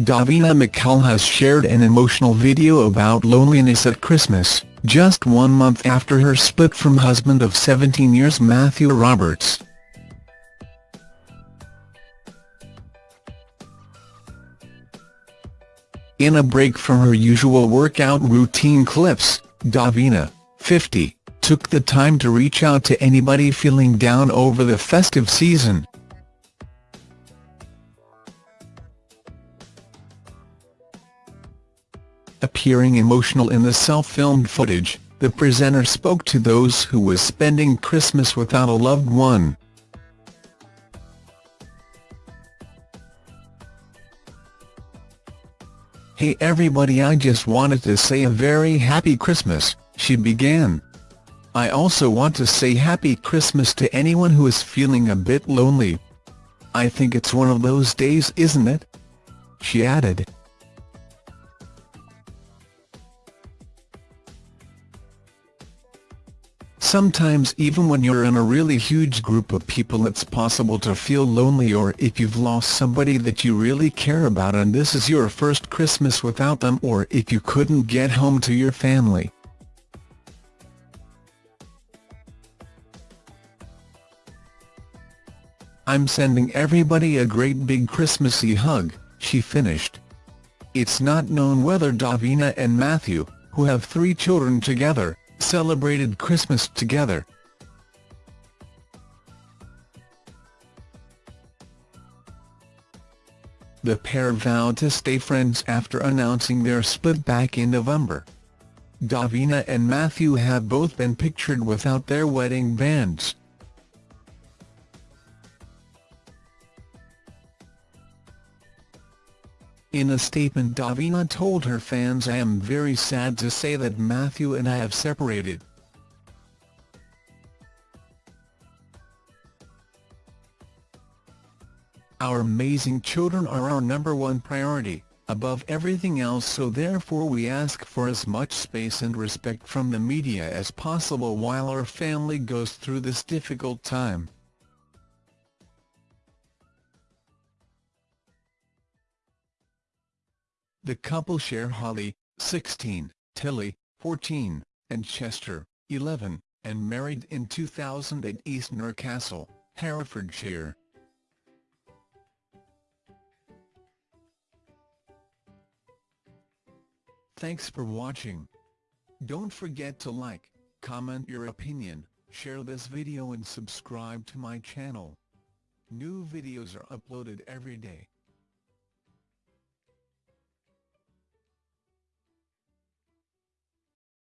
Davina McCall has shared an emotional video about loneliness at Christmas, just one month after her split from husband of 17 years Matthew Robertson. In a break from her usual workout routine clips, Davina, 50, took the time to reach out to anybody feeling down over the festive season. Appearing emotional in the self-filmed footage, the presenter spoke to those who was spending Christmas without a loved one. Hey everybody I just wanted to say a very happy Christmas, she began. I also want to say happy Christmas to anyone who is feeling a bit lonely. I think it's one of those days isn't it? She added. Sometimes even when you're in a really huge group of people it's possible to feel lonely or if you've lost somebody that you really care about and this is your first Christmas without them or if you couldn't get home to your family. I'm sending everybody a great big Christmassy hug, she finished. It's not known whether Davina and Matthew, who have three children together, celebrated Christmas together. The pair vowed to stay friends after announcing their split back in November. Davina and Matthew have both been pictured without their wedding bands. In a statement Davina told her fans I am very sad to say that Matthew and I have separated. Our amazing children are our number one priority, above everything else so therefore we ask for as much space and respect from the media as possible while our family goes through this difficult time. The couple share Holly, 16, Tilly, 14, and Chester, 11, and married in 2000 at Eastnor Castle, Herefordshire. Thanks for watching. Don't forget to like, comment your opinion, share this video and subscribe to my channel. New videos are uploaded every day.